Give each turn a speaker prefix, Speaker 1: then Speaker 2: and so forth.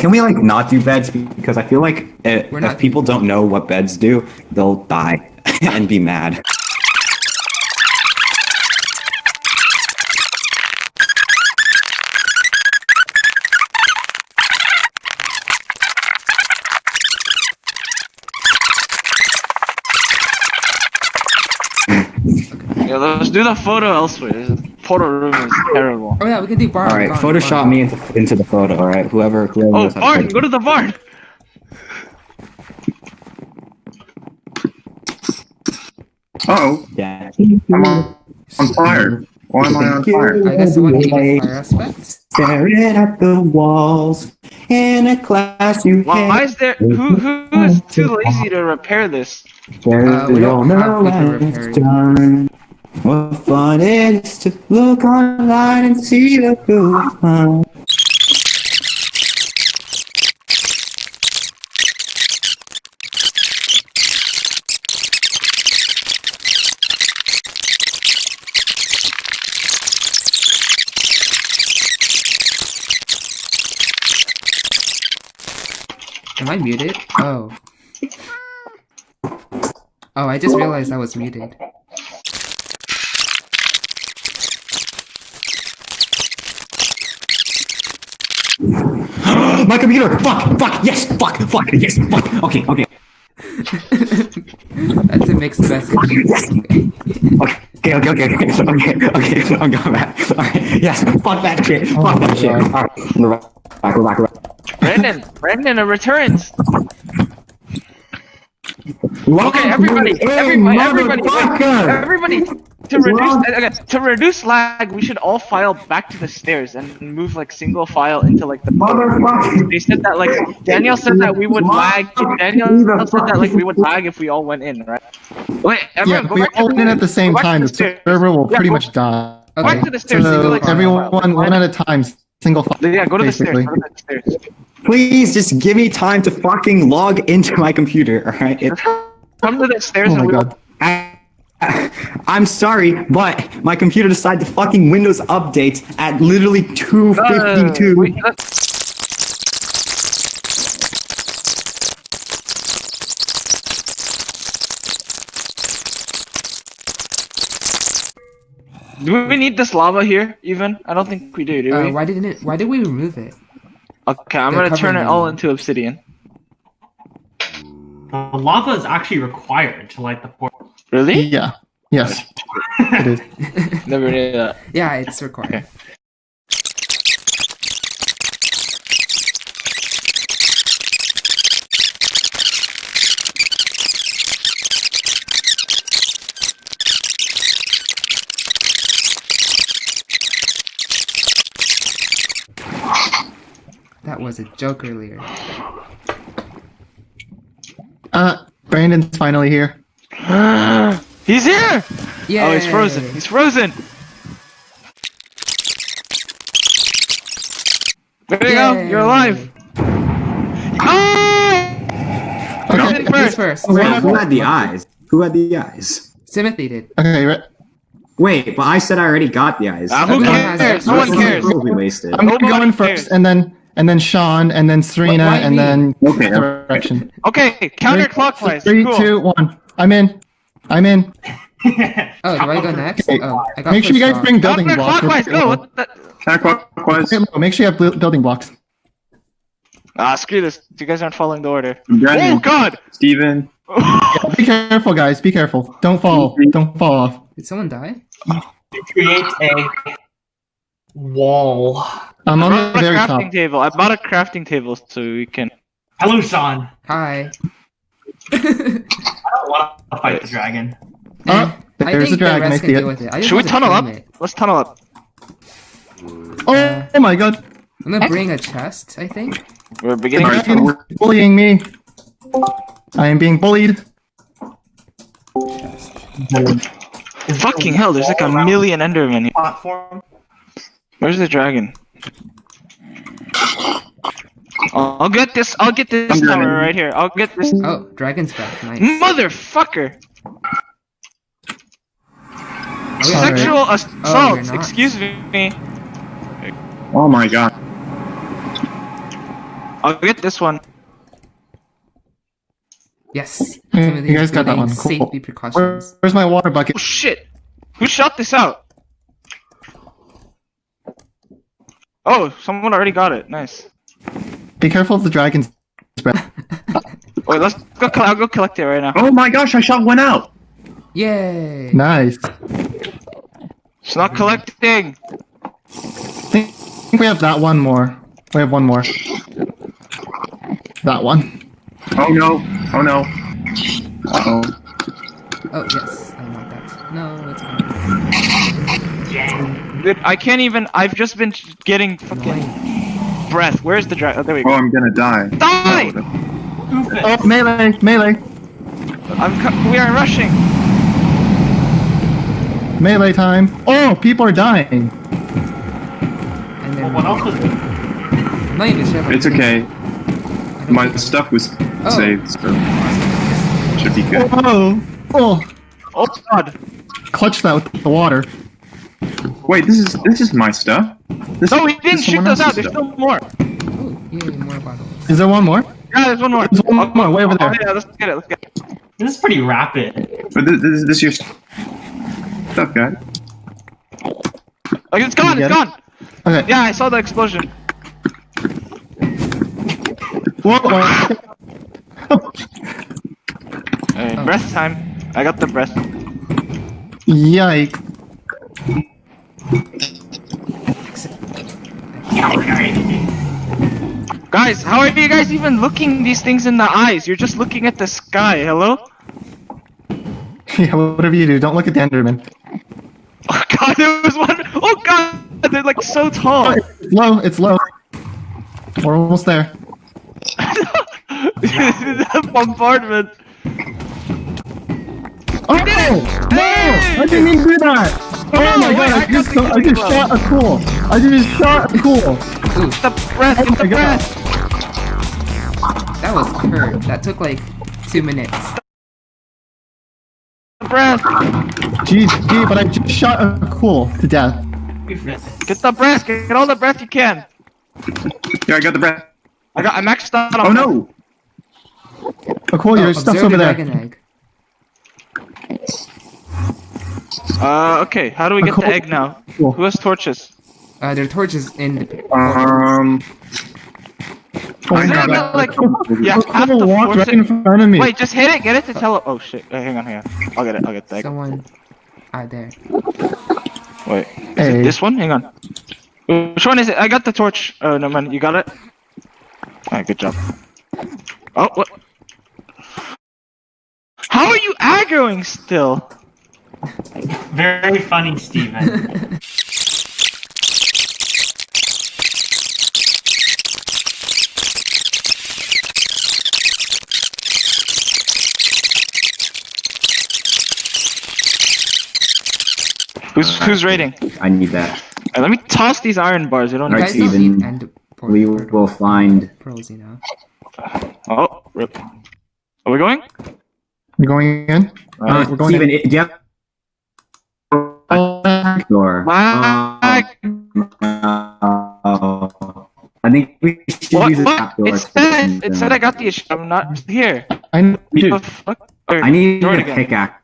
Speaker 1: Can we like not do beds because I feel like uh
Speaker 2: We're
Speaker 1: if people don't know what beds do, they'll die and be mad.
Speaker 3: Yeah, let's do the photo elsewhere. This photo room is terrible.
Speaker 2: Oh yeah, we can do barn.
Speaker 1: All right,
Speaker 2: barn,
Speaker 1: Photoshop
Speaker 2: barn.
Speaker 1: me into, into the photo. All right, whoever. whoever
Speaker 3: Oh,
Speaker 1: knows how to
Speaker 3: barn! Go to the barn!
Speaker 4: Oh,
Speaker 1: Yeah.
Speaker 4: I'm on, on fire. Why am I on fire?
Speaker 2: I guess the one needed fire aspect.
Speaker 1: Staring at the walls in a class you
Speaker 3: Why, why is there. Who, who is too lazy to repair this?
Speaker 1: Where
Speaker 2: Uh, we
Speaker 1: you
Speaker 2: don't
Speaker 1: know
Speaker 2: have people
Speaker 1: when it's
Speaker 2: repairing.
Speaker 1: What fun it is to look online and see the good fun.
Speaker 2: Am I muted? Oh. Oh, I just realized I was muted.
Speaker 1: My computer! Fuck! Fuck! Yes! Fuck! Fuck! Yes! Fuck! Okay, okay.
Speaker 2: That's a mixed message.
Speaker 1: Yes! Okay, okay, okay, okay, okay, okay, I'm going back. Alright, yes, fuck that shit, oh fuck that shit. Alright, we're back, we're back, we're back.
Speaker 3: Brandon! Brandon, it returns!
Speaker 1: Welcome
Speaker 3: Okay, everybody,
Speaker 1: to
Speaker 3: everybody, everybody, everybody, to reduce okay, to reduce lag, we should all file back to the stairs and move like single file into like the.
Speaker 1: Motherfucker!
Speaker 3: They said that like Daniel said that we would lag. Daniel said that like we would lag if we all went in, right? Wait,
Speaker 5: Yeah,
Speaker 3: everyone,
Speaker 5: if
Speaker 3: go
Speaker 5: we
Speaker 3: back
Speaker 5: all went in at the same
Speaker 3: go back to
Speaker 5: time,
Speaker 3: the
Speaker 5: the server will
Speaker 3: Yeah,
Speaker 5: pretty
Speaker 3: go-
Speaker 5: much die.
Speaker 2: Okay.
Speaker 3: back to the stairs.
Speaker 5: So
Speaker 3: single, like,
Speaker 5: everyone,
Speaker 3: file.
Speaker 5: one at a time, single file.
Speaker 3: Yeah, go to the stairs. Go to the stairs.
Speaker 1: Please just give me time to fucking log into my computer, alright? It-
Speaker 3: Come to the stairs
Speaker 5: Oh
Speaker 3: and
Speaker 5: my
Speaker 3: we
Speaker 5: god.
Speaker 1: I, I'm sorry, but my computer decided to fucking Windows update at literally
Speaker 3: No, no, no, no,
Speaker 1: 252.
Speaker 3: wait, let- Do we need this lava here, even? I don't think we do, do
Speaker 2: Uh,
Speaker 3: we?
Speaker 2: why didn't it? Why did we remove it?
Speaker 3: Okay, I'm
Speaker 2: They're
Speaker 3: gonna turn it all into obsidian.
Speaker 6: The lava is actually required to light the portal.
Speaker 3: Really?
Speaker 5: Yeah. Yes. It is.
Speaker 3: Never knew that.
Speaker 2: Yeah, it's required. That was a joke earlier.
Speaker 5: Uh, Brandon's finally here.
Speaker 3: he's here!
Speaker 2: Yeah.
Speaker 3: Oh, he's frozen. He's frozen! There you go, you're alive! Oh! Who's
Speaker 5: Okay.
Speaker 3: in
Speaker 2: Who's
Speaker 3: first?
Speaker 2: first?
Speaker 1: Wait, who had the eyes? Who had the eyes?
Speaker 2: Timothy did.
Speaker 5: Okay, right.
Speaker 1: Wait, but I said I already got the eyes.
Speaker 3: Ah, who
Speaker 2: Everyone has
Speaker 3: cares? No one cares.
Speaker 1: Probably wasted.
Speaker 5: I'm gonna go
Speaker 3: Nobody
Speaker 5: in
Speaker 3: cares.
Speaker 5: first, and then and then Sean, and then Serena,
Speaker 2: why
Speaker 5: and
Speaker 2: me?
Speaker 5: then
Speaker 4: Okay.
Speaker 5: direction.
Speaker 3: Okay, counterclockwise.
Speaker 5: Three,
Speaker 3: cool.
Speaker 5: two, one. I'm in. I'm in.
Speaker 2: Oh, do I go next?
Speaker 5: Okay.
Speaker 2: Oh, I got
Speaker 5: Make sure you guys
Speaker 2: shot.
Speaker 5: bring building blocks.
Speaker 3: Counterclockwise, go! What the?
Speaker 4: Counterclockwise.
Speaker 5: Make sure you have building blocks.
Speaker 3: Ah, screw this. You guys aren't following the order.
Speaker 4: Brandon,
Speaker 3: Oh, God!
Speaker 4: Steven.
Speaker 5: Be careful, guys. Be careful. Don't fall. Don't fall off.
Speaker 2: Did someone die?
Speaker 6: Create a wall.
Speaker 5: I'm
Speaker 3: I
Speaker 5: on the
Speaker 3: a
Speaker 5: very
Speaker 3: crafting
Speaker 5: top.
Speaker 3: table. I bought a crafting table so we can.
Speaker 6: Hello, Sean.
Speaker 2: Hi.
Speaker 6: I don't want to fight the dragon.
Speaker 5: Oh, eh,
Speaker 2: I
Speaker 5: there's
Speaker 2: think
Speaker 5: a dragon.
Speaker 2: the
Speaker 5: I see
Speaker 2: can
Speaker 5: it.
Speaker 2: it. I
Speaker 3: Should we tunnel up?
Speaker 2: it.
Speaker 3: Let's tunnel up.
Speaker 5: Oh, oh my god.
Speaker 2: I'm gonna bring a chest, I think.
Speaker 3: We're beginning.
Speaker 4: Alright,
Speaker 5: dragon is bullying me. I am being bullied.
Speaker 3: Fucking hell! There's like a million Endermen here.
Speaker 6: Platform.
Speaker 3: Where's the dragon? Oh, I'll get this. I'll get this
Speaker 4: I'm
Speaker 3: tower right here. I'll get this.
Speaker 2: Oh, dragon's back. Nice.
Speaker 3: Motherfucker!
Speaker 2: Oh.
Speaker 3: Sexual
Speaker 2: Oh,
Speaker 3: assault.
Speaker 2: you're.
Speaker 3: Excuse me.
Speaker 4: Oh my god.
Speaker 3: I'll get this one.
Speaker 2: Yes.
Speaker 5: Hey,
Speaker 2: Some of
Speaker 5: you guys got that one. Cool.
Speaker 2: Safety
Speaker 5: Where-
Speaker 2: precautions.
Speaker 5: where's my water bucket?
Speaker 3: Oh shit! Who shot this out? Oh, someone already got it. Nice.
Speaker 5: Be careful of the dragon's breath.
Speaker 3: Wait, let's go. I'll go collect it right now.
Speaker 4: Oh my gosh, I shot one out.
Speaker 2: Yay!
Speaker 5: Nice.
Speaker 3: It's not collecting.
Speaker 5: I think we have that one more. We have one more. That one.
Speaker 4: Oh no. Oh no. Uh oh.
Speaker 2: Oh yes, I want that. No, it's fine.
Speaker 3: I can't even. I've just been getting fucking breath. Where's the dragon? Oh, there we go. Oh.
Speaker 4: I'm gonna die.
Speaker 3: Die!
Speaker 5: Oh, oh melee, melee,
Speaker 3: I'm. We are rushing.
Speaker 5: melee time. Oh, people are dying.
Speaker 2: And then
Speaker 6: what else was
Speaker 2: I'm not even sure. if I
Speaker 4: It's okay. My stuff was
Speaker 2: Oh.
Speaker 4: saved, so should be good.
Speaker 5: Oh, oh,
Speaker 3: Oh god.
Speaker 5: clutch that with the water.
Speaker 4: Wait, this is this is my stuff. This
Speaker 3: No, we
Speaker 4: this
Speaker 3: didn't shoot
Speaker 4: someone
Speaker 3: those out. There's
Speaker 4: stuff.
Speaker 3: still more.
Speaker 2: Oh, more bottles.
Speaker 5: Is there one more?
Speaker 3: Yeah, there's one more.
Speaker 5: There's one more, way over there.
Speaker 3: Oh, yeah, let's get it. Let's get it.
Speaker 6: This is pretty rapid.
Speaker 4: But this, this, this is your stuff, guy.
Speaker 3: Oh, it's gone.
Speaker 5: You
Speaker 3: It's
Speaker 5: get it?
Speaker 3: gone.
Speaker 5: Okay.
Speaker 3: Yeah, I saw the explosion.
Speaker 5: Whoa, whoa.
Speaker 3: Alright,
Speaker 2: Oh.
Speaker 3: breath time. I got the breath.
Speaker 5: Yike.
Speaker 3: Guys, how are you guys even looking these things in the eyes? You're just looking at the sky. Hello?
Speaker 5: Yeah, whatever you do, don't look at the Enderman.
Speaker 3: Oh god, there was one. Oh god, they're like so tall.
Speaker 5: It's low, it's low. We're almost there.
Speaker 3: the bombardment.
Speaker 5: Oh, no! I didn't mean to do that! Oh my
Speaker 3: wait,
Speaker 5: god,
Speaker 3: I
Speaker 5: I just,
Speaker 3: the
Speaker 5: I just shot a cool! I just shot a cool!
Speaker 3: Get the breath.
Speaker 5: Oh
Speaker 3: Get the
Speaker 5: God.
Speaker 3: breath.
Speaker 2: That was curved. That took like two minutes.
Speaker 3: The breath.
Speaker 5: GG, but I just shot a cool to death.
Speaker 3: Get the breath. Get all the breath you can.
Speaker 4: Yeah, I got the breath.
Speaker 3: I got. I maxed out. on
Speaker 4: Oh no!
Speaker 5: A cool,
Speaker 2: Oh,
Speaker 5: your stuff's over
Speaker 2: the
Speaker 5: there.
Speaker 2: dragon egg.
Speaker 3: Uh, okay. How do we get the egg now? Who has torches?
Speaker 2: Uh, there are torches in.
Speaker 4: Um, I
Speaker 3: Isn't
Speaker 4: have
Speaker 3: it
Speaker 5: god.
Speaker 3: like yeah, have to
Speaker 5: walked right in front of me.
Speaker 3: Wait, just hit it. Get it to tele. Oh shit. Hang on, hang on. I'll get it. I'll get the egg.
Speaker 2: Someone. Ah, there.
Speaker 3: Wait.
Speaker 5: is Hey.
Speaker 3: This one? Hang on. Which one is it? I got the torch. Oh no, man. You got it. Alright, good job. Oh, what? How are you aggroing still?
Speaker 6: Very funny, Stephen.
Speaker 3: Who's who's raiding?
Speaker 1: I need that.
Speaker 3: Uh, let me toss these iron bars. I don't
Speaker 2: You
Speaker 3: need.
Speaker 1: Alright, Steven,
Speaker 2: need end
Speaker 1: we will find.
Speaker 2: pearls, you know.
Speaker 3: Oh, rip. Are we going?
Speaker 5: We're going in? Alright, we're going
Speaker 1: Steven,
Speaker 5: in.
Speaker 1: it, do you have door?
Speaker 3: Lag.
Speaker 1: Oh, I think we should
Speaker 3: What?
Speaker 1: use the
Speaker 3: What?
Speaker 1: trap door.
Speaker 3: It said it said I got the issue. I'm not here.
Speaker 5: I know. Dude,
Speaker 1: I need
Speaker 3: door it
Speaker 1: a
Speaker 3: again.
Speaker 1: pickaxe.